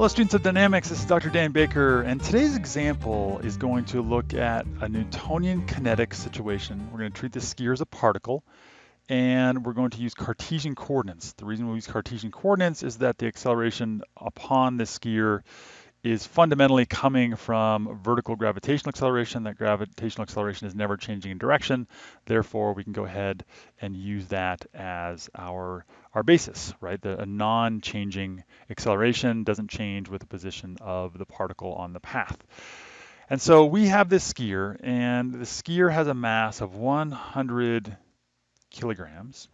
Hello students of dynamics, this is Dr. Dan Baker and today's example is going to look at a Newtonian kinetic situation. We're going to treat the skier as a particle and we're going to use Cartesian coordinates. The reason we use Cartesian coordinates is that the acceleration upon the skier is fundamentally coming from vertical gravitational acceleration. That gravitational acceleration is never changing in direction. Therefore, we can go ahead and use that as our, our basis, right? The, a non-changing acceleration doesn't change with the position of the particle on the path. And so we have this skier, and the skier has a mass of 100 kilograms,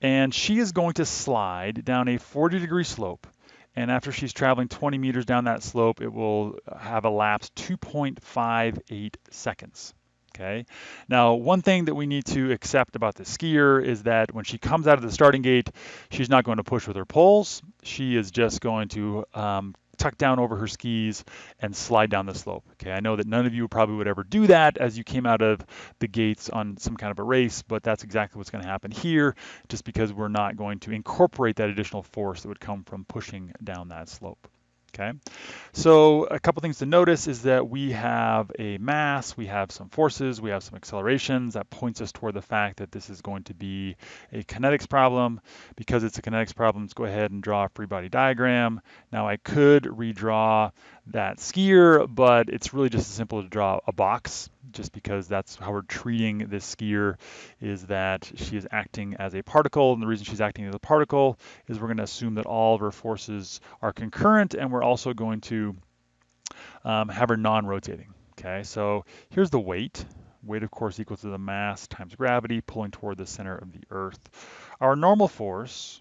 and she is going to slide down a 40 degree slope and after she's traveling 20 meters down that slope, it will have elapsed 2.58 seconds. Okay. Now, one thing that we need to accept about the skier is that when she comes out of the starting gate, she's not going to push with her poles. She is just going to um, tuck down over her skis and slide down the slope. Okay, I know that none of you probably would ever do that as you came out of the gates on some kind of a race, but that's exactly what's going to happen here, just because we're not going to incorporate that additional force that would come from pushing down that slope. Okay, so a couple things to notice is that we have a mass, we have some forces, we have some accelerations. That points us toward the fact that this is going to be a kinetics problem. Because it's a kinetics problem, let's go ahead and draw a free body diagram. Now I could redraw that skier, but it's really just as simple to draw a box, just because that's how we're treating this skier, is that she is acting as a particle, and the reason she's acting as a particle is we're going to assume that all of her forces are concurrent, and we're also going to um, have her non-rotating. Okay, so here's the weight. Weight, of course, equal to the mass times gravity, pulling toward the center of the Earth. Our normal force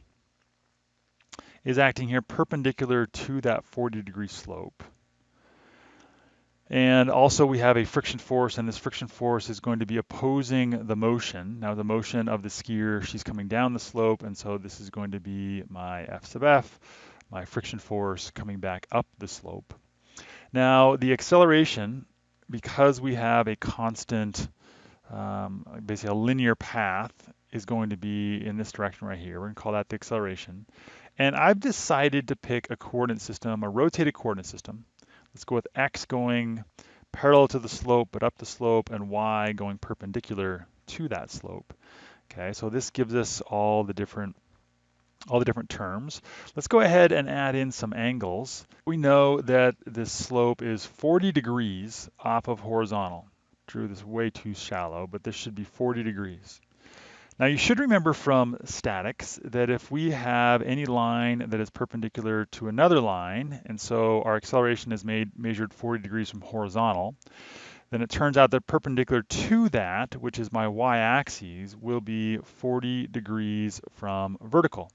is acting here perpendicular to that 40 degree slope. And also we have a friction force, and this friction force is going to be opposing the motion. Now the motion of the skier, she's coming down the slope, and so this is going to be my F sub F, my friction force coming back up the slope. Now the acceleration, because we have a constant, um, basically a linear path, is going to be in this direction right here. We're going to call that the acceleration. And I've decided to pick a coordinate system, a rotated coordinate system, Let's go with x going parallel to the slope, but up the slope, and y going perpendicular to that slope. Okay, so this gives us all the different all the different terms. Let's go ahead and add in some angles. We know that this slope is 40 degrees off of horizontal. Drew this way too shallow, but this should be 40 degrees. Now you should remember from statics that if we have any line that is perpendicular to another line, and so our acceleration is made measured 40 degrees from horizontal, then it turns out that perpendicular to that, which is my y-axis, will be 40 degrees from vertical.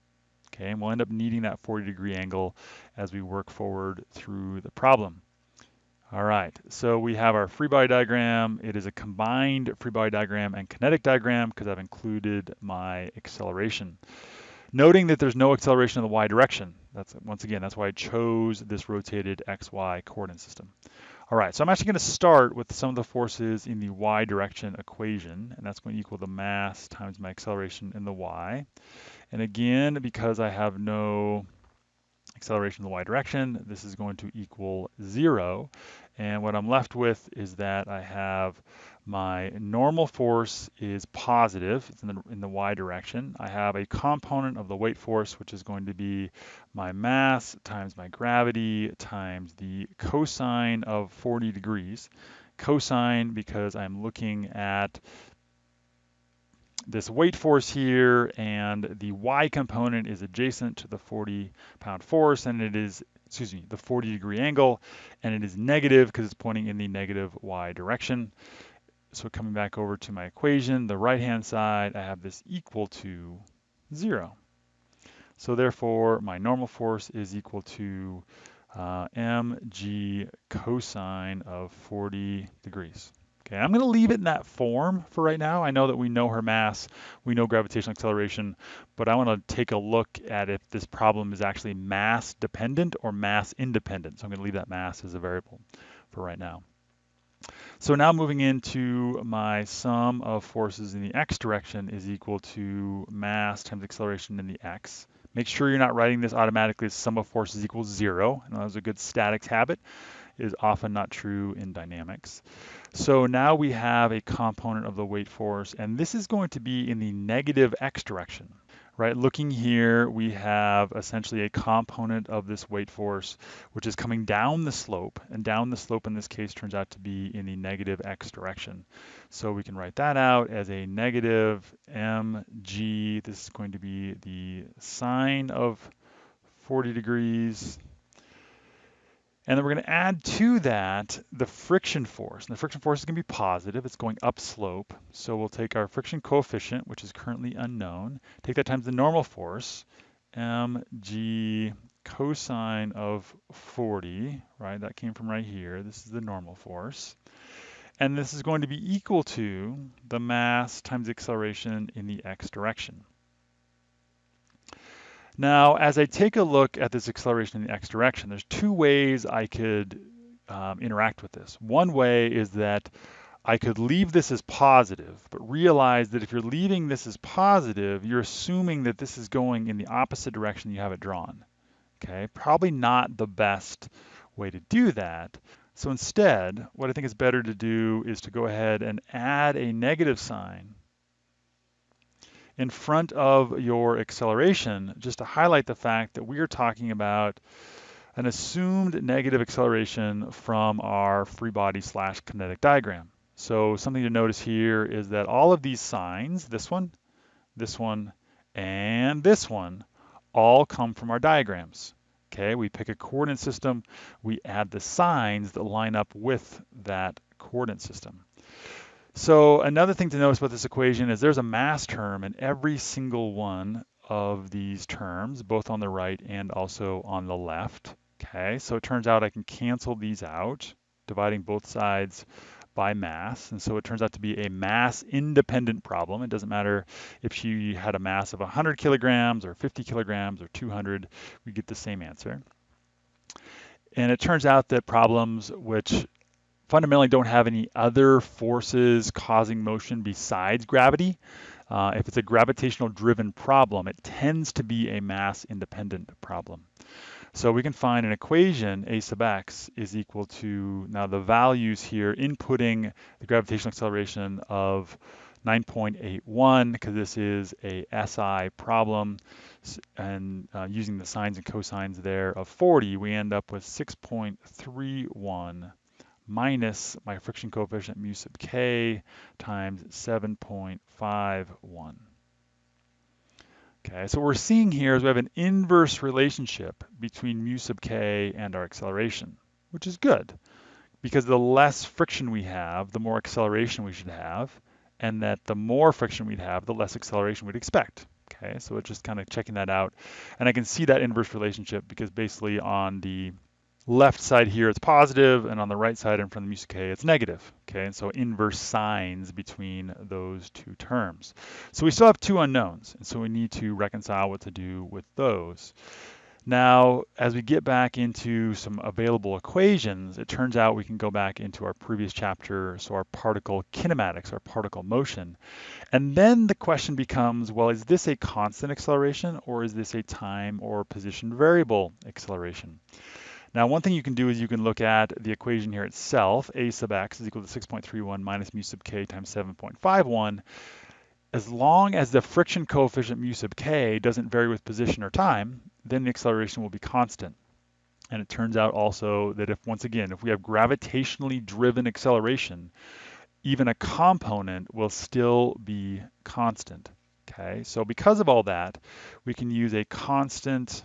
Okay, and we'll end up needing that 40 degree angle as we work forward through the problem. All right, so we have our free body diagram. It is a combined free body diagram and kinetic diagram because I've included my acceleration. Noting that there's no acceleration in the y direction. That's once again, that's why I chose this rotated xy coordinate system. All right, so I'm actually going to start with some of the forces in the y direction equation, and that's going to equal the mass times my acceleration in the y. And again, because I have no acceleration in the y direction, this is going to equal zero. And what I'm left with is that I have my normal force is positive, it's in the, in the y direction. I have a component of the weight force, which is going to be my mass times my gravity times the cosine of 40 degrees. Cosine because I'm looking at this weight force here and the y component is adjacent to the 40 pound force and it is excuse me the 40 degree angle and it is negative because it's pointing in the negative y direction. So coming back over to my equation the right hand side I have this equal to zero. So therefore my normal force is equal to uh, mg cosine of 40 degrees Okay, I'm going to leave it in that form for right now. I know that we know her mass, we know gravitational acceleration, but I want to take a look at if this problem is actually mass dependent or mass independent. So I'm going to leave that mass as a variable for right now. So now moving into my sum of forces in the x direction is equal to mass times acceleration in the x. Make sure you're not writing this automatically as sum of forces equals zero. And that was a good statics habit is often not true in dynamics. So now we have a component of the weight force, and this is going to be in the negative x direction right? Looking here, we have essentially a component of this weight force, which is coming down the slope, and down the slope in this case turns out to be in the negative x direction. So we can write that out as a negative mg. This is going to be the sine of 40 degrees and then we're going to add to that the friction force. And the friction force is going to be positive. It's going upslope. So we'll take our friction coefficient, which is currently unknown, take that times the normal force, mg cosine of 40, right? That came from right here. This is the normal force. And this is going to be equal to the mass times acceleration in the x direction. Now, as I take a look at this acceleration in the x direction, there's two ways I could um, interact with this. One way is that I could leave this as positive, but realize that if you're leaving this as positive, you're assuming that this is going in the opposite direction you have it drawn. Okay, probably not the best way to do that. So instead, what I think is better to do is to go ahead and add a negative sign in front of your acceleration just to highlight the fact that we are talking about an assumed negative acceleration from our free body slash kinetic diagram. So something to notice here is that all of these signs, this one, this one, and this one, all come from our diagrams. Okay, we pick a coordinate system, we add the signs that line up with that coordinate system. So another thing to notice about this equation is there's a mass term in every single one of these terms, both on the right and also on the left. Okay, so it turns out I can cancel these out, dividing both sides by mass. And so it turns out to be a mass independent problem. It doesn't matter if she had a mass of 100 kilograms or 50 kilograms or 200, we get the same answer. And it turns out that problems which fundamentally don't have any other forces causing motion besides gravity. Uh, if it's a gravitational driven problem, it tends to be a mass independent problem. So we can find an equation, a sub x is equal to, now the values here, inputting the gravitational acceleration of 9.81, because this is a SI problem, and uh, using the sines and cosines there of 40, we end up with 6.31 minus my friction coefficient mu sub k times 7.51. Okay, so what we're seeing here is we have an inverse relationship between mu sub k and our acceleration, which is good because the less friction we have, the more acceleration we should have, and that the more friction we'd have, the less acceleration we'd expect. Okay, so it's just kind of checking that out. And I can see that inverse relationship because basically on the left side here it's positive, and on the right side in front of the mu k it's negative. Okay, and so inverse signs between those two terms. So we still have two unknowns, and so we need to reconcile what to do with those. Now, as we get back into some available equations, it turns out we can go back into our previous chapter, so our particle kinematics, our particle motion. And then the question becomes, well, is this a constant acceleration or is this a time or position variable acceleration? Now, one thing you can do is you can look at the equation here itself. A sub x is equal to 6.31 minus mu sub k times 7.51. As long as the friction coefficient mu sub k doesn't vary with position or time, then the acceleration will be constant. And it turns out also that if, once again, if we have gravitationally driven acceleration, even a component will still be constant. Okay, so because of all that, we can use a constant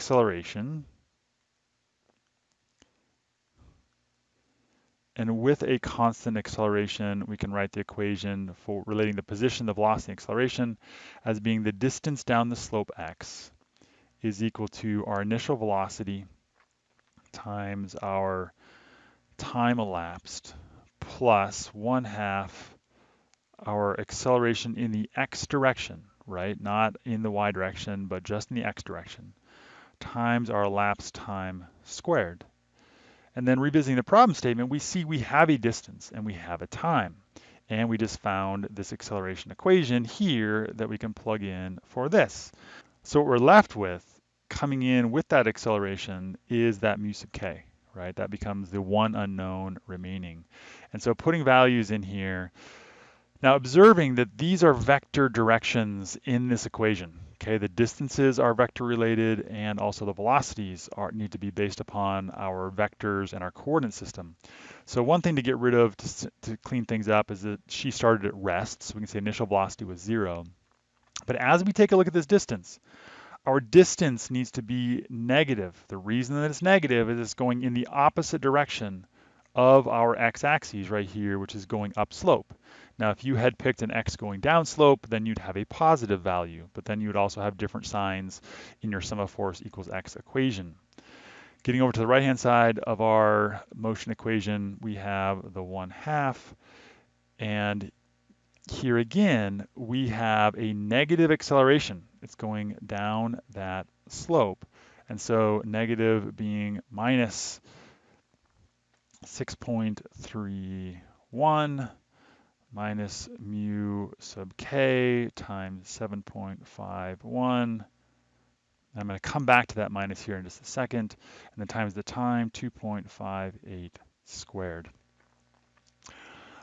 acceleration. And with a constant acceleration, we can write the equation for relating the position, the velocity, and acceleration as being the distance down the slope x is equal to our initial velocity times our time elapsed plus one half our acceleration in the x direction, right? Not in the y direction, but just in the x direction times our elapsed time squared. And then revisiting the problem statement, we see we have a distance and we have a time. and we just found this acceleration equation here that we can plug in for this. So what we're left with coming in with that acceleration is that mu sub k, right? That becomes the one unknown remaining. And so putting values in here, now observing that these are vector directions in this equation, okay? The distances are vector related and also the velocities are, need to be based upon our vectors and our coordinate system. So one thing to get rid of to, to clean things up is that she started at rest, so we can say initial velocity was zero. But as we take a look at this distance, our distance needs to be negative. The reason that it's negative is it's going in the opposite direction of our x-axis right here, which is going upslope. Now, if you had picked an x going down slope, then you'd have a positive value, but then you would also have different signs in your sum of force equals x equation. Getting over to the right-hand side of our motion equation, we have the 1 half, and here again, we have a negative acceleration. It's going down that slope. And so negative being minus 6.31 minus mu sub k times 7.51. I'm going to come back to that minus here in just a second, and then times the time, 2.58 squared.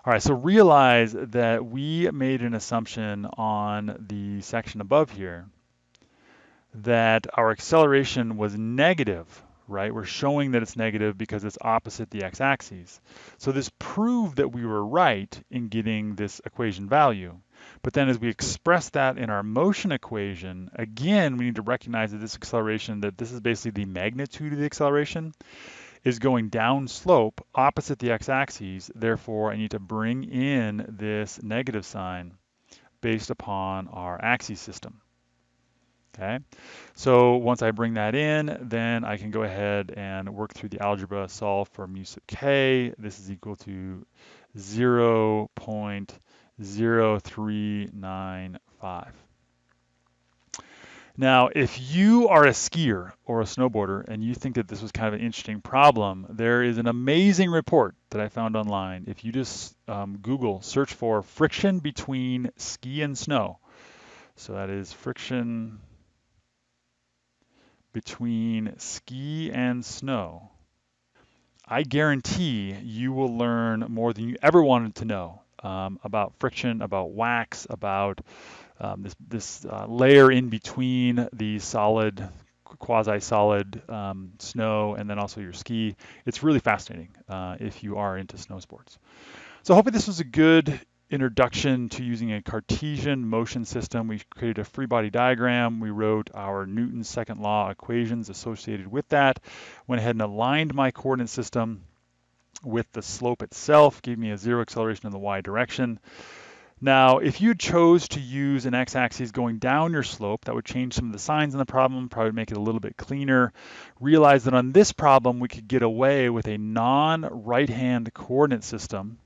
All right, so realize that we made an assumption on the section above here that our acceleration was negative, right? We're showing that it's negative because it's opposite the x-axis. So this proved that we were right in getting this equation value. But then as we express that in our motion equation, again, we need to recognize that this acceleration, that this is basically the magnitude of the acceleration is going down slope opposite the x-axis. Therefore, I need to bring in this negative sign based upon our axis system. Okay, so once I bring that in, then I can go ahead and work through the algebra, solve for mu sub k. This is equal to 0 0.0395. Now, if you are a skier or a snowboarder and you think that this was kind of an interesting problem, there is an amazing report that I found online. If you just um, Google, search for friction between ski and snow. So that is friction between ski and snow. I guarantee you will learn more than you ever wanted to know um, about friction, about wax, about um, this, this uh, layer in between the solid, quasi-solid um, snow and then also your ski. It's really fascinating uh, if you are into snow sports. So hopefully this was a good introduction to using a Cartesian motion system. We created a free body diagram. We wrote our Newton's second law equations associated with that. Went ahead and aligned my coordinate system with the slope itself, gave me a zero acceleration in the y direction. Now, if you chose to use an x-axis going down your slope, that would change some of the signs in the problem, probably make it a little bit cleaner. Realize that on this problem, we could get away with a non-right-hand coordinate system.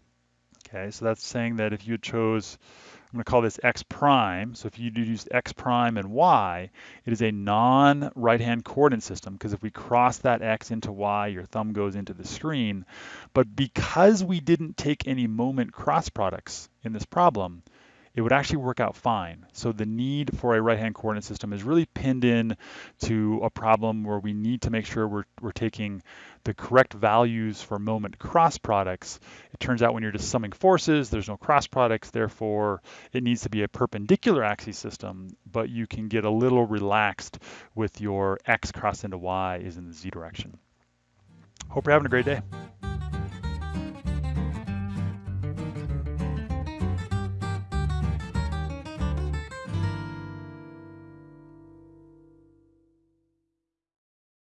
Okay, so that's saying that if you chose I'm going to call this x prime. So if you use x prime and y, it is a non-right-hand coordinate system because if we cross that x into y, your thumb goes into the screen. But because we didn't take any moment cross products in this problem, it would actually work out fine. So the need for a right-hand coordinate system is really pinned in to a problem where we need to make sure we're, we're taking the correct values for moment cross products. It turns out when you're just summing forces, there's no cross products, therefore it needs to be a perpendicular axis system, but you can get a little relaxed with your x crossed into y is in the z direction. Hope you're having a great day.